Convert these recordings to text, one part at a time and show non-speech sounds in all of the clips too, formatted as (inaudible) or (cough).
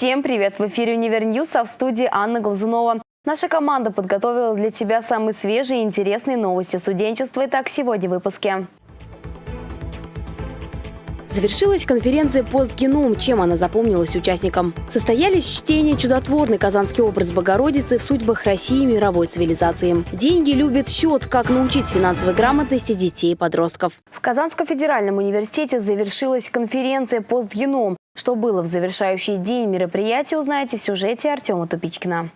Всем привет! В эфире «Универ а в студии Анна Глазунова. Наша команда подготовила для тебя самые свежие и интересные новости студенчества. Итак, сегодня в выпуске. Завершилась конференция «Постгеном». Чем она запомнилась участникам? Состоялись чтения «Чудотворный казанский образ Богородицы в судьбах России и мировой цивилизации». Деньги любят счет. Как научить финансовой грамотности детей и подростков. В Казанском федеральном университете завершилась конференция «Постгеном». Что было в завершающий день мероприятия, узнаете в сюжете Артема Тупичкина.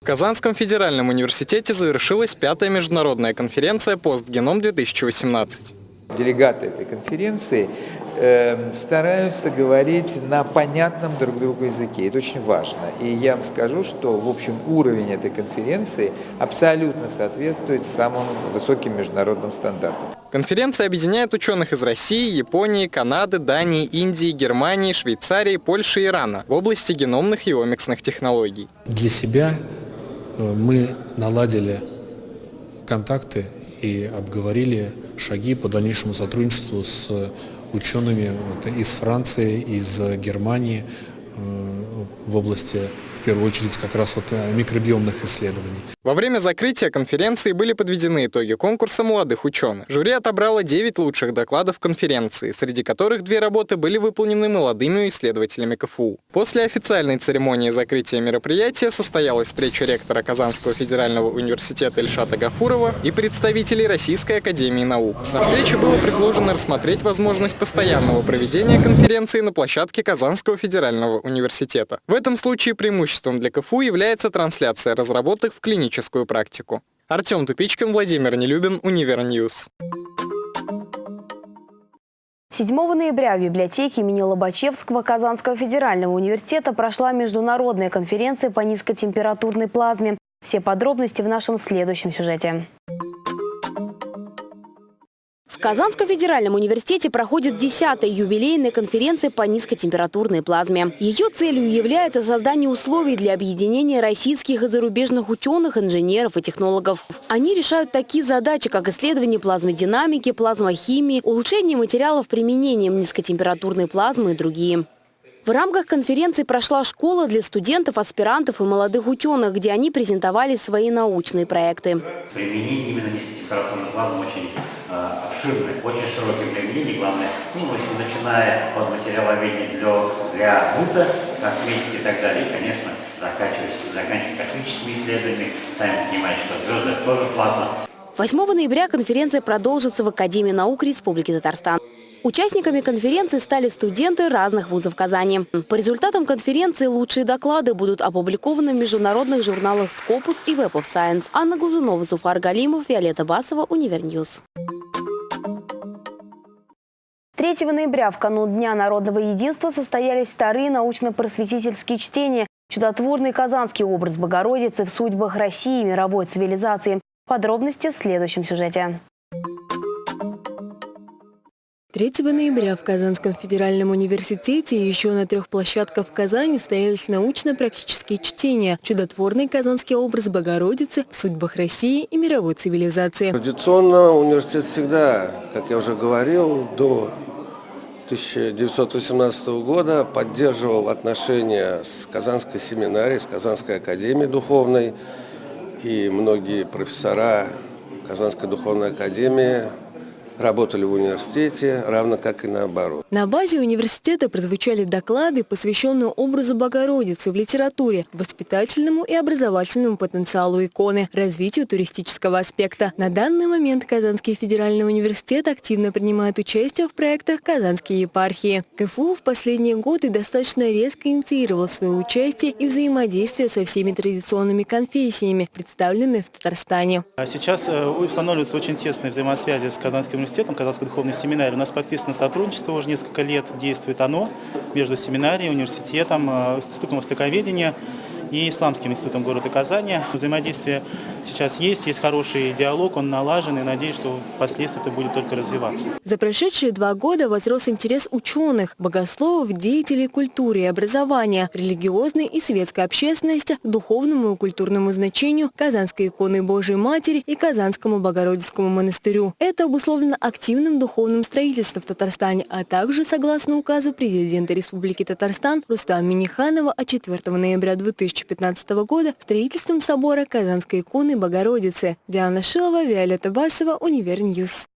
В Казанском федеральном университете завершилась пятая международная конференция «Постгеном-2018». Делегаты этой конференции э, стараются говорить на понятном друг другу языке. Это очень важно. И я вам скажу, что, в общем, уровень этой конференции абсолютно соответствует самым высоким международным стандартам. Конференция объединяет ученых из России, Японии, Канады, Дании, Индии, Германии, Швейцарии, Польши и Ирана в области геномных и омиксных технологий. Для себя э, мы наладили контакты и обговорили шаги по дальнейшему сотрудничеству с учеными из Франции, из Германии э, в области первую очередь как раз вот э, микробиомных исследований. Во время закрытия конференции были подведены итоги конкурса молодых ученых. Жюри отобрало 9 лучших докладов конференции, среди которых две работы были выполнены молодыми исследователями КФУ. После официальной церемонии закрытия мероприятия состоялась встреча ректора Казанского федерального университета Ильшата Гафурова и представителей Российской академии наук. На встрече было предложено рассмотреть возможность постоянного проведения конференции на площадке Казанского федерального университета. В этом случае преимущественно преимуществом для КФУ является трансляция разработок в клиническую практику. Артем Тупичкин, Владимир Нелюбин, Univer News. 7 ноября в библиотеке имени Лобачевского Казанского федерального университета прошла международная конференция по низкотемпературной плазме. Все подробности в нашем следующем сюжете. Казанском федеральном университете проходит 10-я юбилейная конференция по низкотемпературной плазме. Ее целью является создание условий для объединения российских и зарубежных ученых, инженеров и технологов. Они решают такие задачи, как исследование плазмодинамики, плазмохимии, улучшение материалов применением низкотемпературной плазмы и другие. В рамках конференции прошла школа для студентов, аспирантов и молодых ученых, где они презентовали свои научные проекты. Применение именно низкотемпературной плазмы очень обширное, очень широкое применение, главное, ну, начиная от материаловедения для, для быта, косметики и так далее, и, конечно, заканчивая, заканчивая космическими исследованиями, сами понимаете, что звезды тоже плазма. 8 ноября конференция продолжится в Академии наук Республики Татарстан. Участниками конференции стали студенты разных вузов Казани. По результатам конференции лучшие доклады будут опубликованы в международных журналах Scopus и Web of Science. Анна Глазунова, Зуфар Галимов, Виолетта Басова, Univer News. 3 ноября в канун Дня народного единства состоялись вторые научно-просветительские чтения «Чудотворный казанский образ Богородицы в судьбах России и мировой цивилизации». Подробности в следующем сюжете. 3 ноября в Казанском федеральном университете и еще на трех площадках в Казани состоялись научно-практические чтения «Чудотворный казанский образ Богородицы в судьбах России и мировой цивилизации». Традиционно университет всегда, как я уже говорил, до 1918 года поддерживал отношения с Казанской семинарией, с Казанской академией духовной. И многие профессора Казанской духовной академии работали в университете, равно как и наоборот. На базе университета прозвучали доклады, посвященные образу Богородицы в литературе, воспитательному и образовательному потенциалу иконы, развитию туристического аспекта. На данный момент Казанский федеральный университет активно принимает участие в проектах Казанской епархии. КФУ в последние годы достаточно резко инициировал свое участие и взаимодействие со всеми традиционными конфессиями, представленными в Татарстане. А сейчас э, устанавливаются очень тесные взаимосвязи с Казанским университетом, Казанской духовной семинарией. У нас подписано сотрудничество, уже несколько лет действует оно между семинарией, университетом, э, институтом востоковедения и Исламским институтом города Казани. Взаимодействие сейчас есть, есть хороший диалог, он налажен, и надеюсь, что впоследствии это будет только развиваться. За прошедшие два года возрос интерес ученых, богословов, деятелей культуры и образования, религиозной и светской общественности духовному и культурному значению Казанской иконы Божией Матери и Казанскому Богородицкому монастырю. Это обусловлено активным духовным строительством в Татарстане, а также согласно указу президента Республики Татарстан Рустама Миниханова от 4 ноября 2015 года строительством собора Казанской иконы Богородицы. Диана Шилова, Виолетта Басова, Univer News.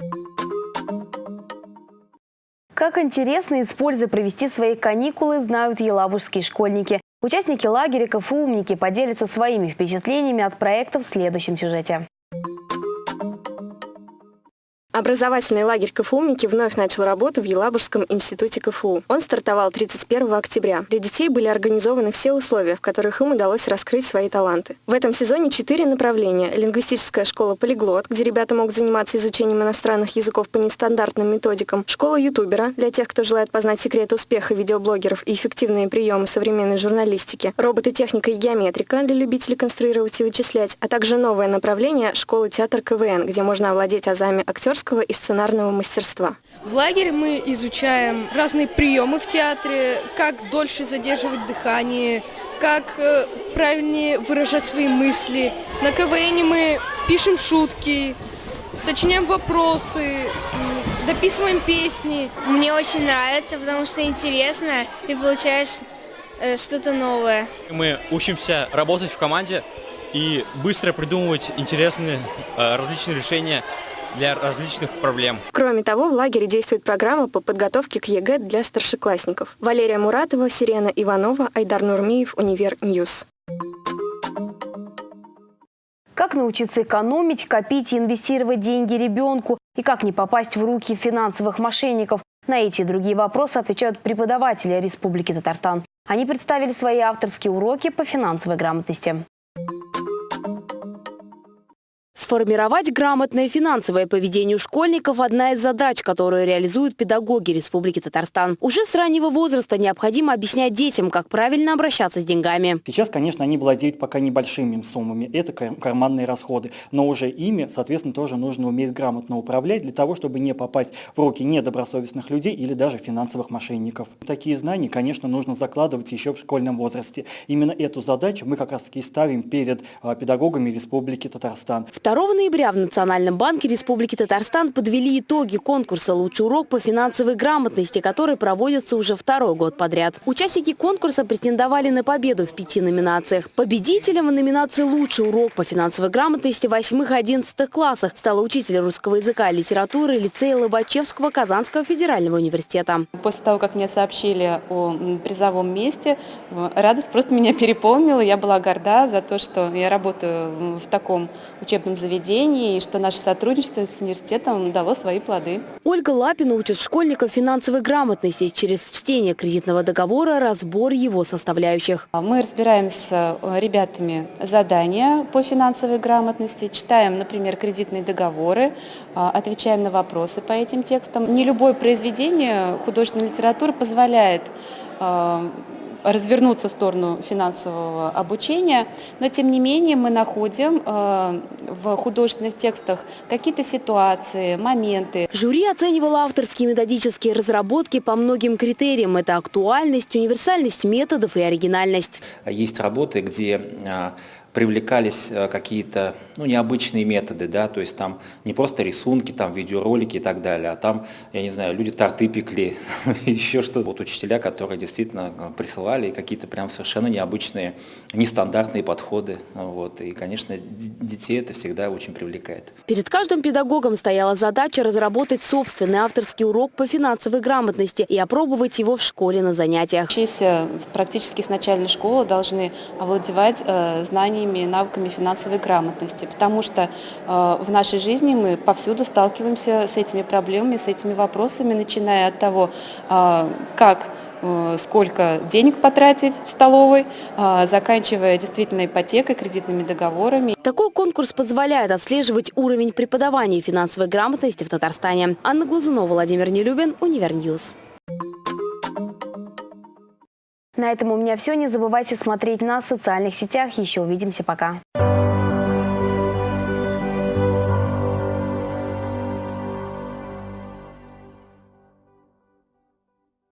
Как интересно, с пользой провести свои каникулы, знают елабужские школьники. Участники лагеря КФУ «Умники» поделятся своими впечатлениями от проекта в следующем сюжете. Образовательный лагерь КФУ-умники вновь начал работу в Елабужском институте КФУ. Он стартовал 31 октября. Для детей были организованы все условия, в которых им удалось раскрыть свои таланты. В этом сезоне четыре направления. Лингвистическая школа «Полиглот», где ребята могут заниматься изучением иностранных языков по нестандартным методикам. Школа ютубера, для тех, кто желает познать секреты успеха видеоблогеров и эффективные приемы современной журналистики. Роботы, техника и геометрика для любителей конструировать и вычислять. А также новое направление школы театр КВН, где можно овладеть азами актерского актерского и сценарного мастерства. В лагере мы изучаем разные приемы в театре, как дольше задерживать дыхание, как э, правильнее выражать свои мысли. На КВН мы пишем шутки, сочиняем вопросы, дописываем песни. Мне очень нравится, потому что интересно и получаешь э, что-то новое. Мы учимся работать в команде и быстро придумывать интересные э, различные решения для различных проблем. Кроме того, в лагере действует программа по подготовке к ЕГЭ для старшеклассников. Валерия Муратова, Сирена Иванова, Айдар Нурмиев, Univer News. Как научиться экономить, копить и инвестировать деньги ребенку? И как не попасть в руки финансовых мошенников? На эти и другие вопросы отвечают преподаватели Республики Татарстан. Они представили свои авторские уроки по финансовой грамотности. Сформировать грамотное финансовое поведение у школьников – одна из задач, которую реализуют педагоги Республики Татарстан. Уже с раннего возраста необходимо объяснять детям, как правильно обращаться с деньгами. Сейчас, конечно, они владеют пока небольшими суммами. Это карманные расходы. Но уже ими, соответственно, тоже нужно уметь грамотно управлять для того, чтобы не попасть в руки недобросовестных людей или даже финансовых мошенников. Такие знания, конечно, нужно закладывать еще в школьном возрасте. Именно эту задачу мы как раз-таки ставим перед а, педагогами Республики Татарстан. 2 ноября в Национальном банке Республики Татарстан подвели итоги конкурса «Лучший урок по финансовой грамотности», который проводится уже второй год подряд. Участники конкурса претендовали на победу в пяти номинациях. Победителем в номинации «Лучший урок по финансовой грамотности» в 8-11 классах стала учитель русского языка и литературы лицея Лобачевского Казанского федерального университета. После того, как мне сообщили о призовом месте, радость просто меня переполнила. Я была горда за то, что я работаю в таком учебном заведении заведений, и что наше сотрудничество с университетом дало свои плоды. Ольга Лапина учит школьников финансовой грамотности через чтение кредитного договора, разбор его составляющих. Мы разбираем с э, ребятами задания по финансовой грамотности, читаем, например, кредитные договоры, э, отвечаем на вопросы по этим текстам. Не любое произведение художественной литературы позволяет э, развернуться в сторону финансового обучения, но тем не менее мы находим э, в художественных текстах какие-то ситуации, моменты. Жюри оценивало авторские методические разработки по многим критериям. Это актуальность, универсальность методов и оригинальность. Есть работы, где э, привлекались э, какие-то ну, необычные методы, да, то есть там не просто рисунки, там видеоролики и так далее, а там, я не знаю, люди торты пекли, (laughs) еще что-то. Вот учителя, которые действительно э, присылали какие-то прям совершенно необычные, нестандартные подходы, вот, и, конечно, детей это всегда очень привлекает. Перед каждым педагогом стояла задача разработать собственный авторский урок по финансовой грамотности и опробовать его в школе на занятиях. Учащиеся практически с начальной школы должны овладевать э, знаниями знаниями навыками финансовой грамотности, потому что э, в нашей жизни мы повсюду сталкиваемся с этими проблемами, с этими вопросами, начиная от того, э, как э, сколько денег потратить в столовой, заканчивая действительно ипотекой, кредитными договорами. Такой конкурс позволяет отслеживать уровень преподавания финансовой грамотности в Татарстане. Анна Глазунова, Владимир Нелюбин, Univer News. На этом у меня все. Не забывайте смотреть нас в социальных сетях. Еще увидимся. Пока.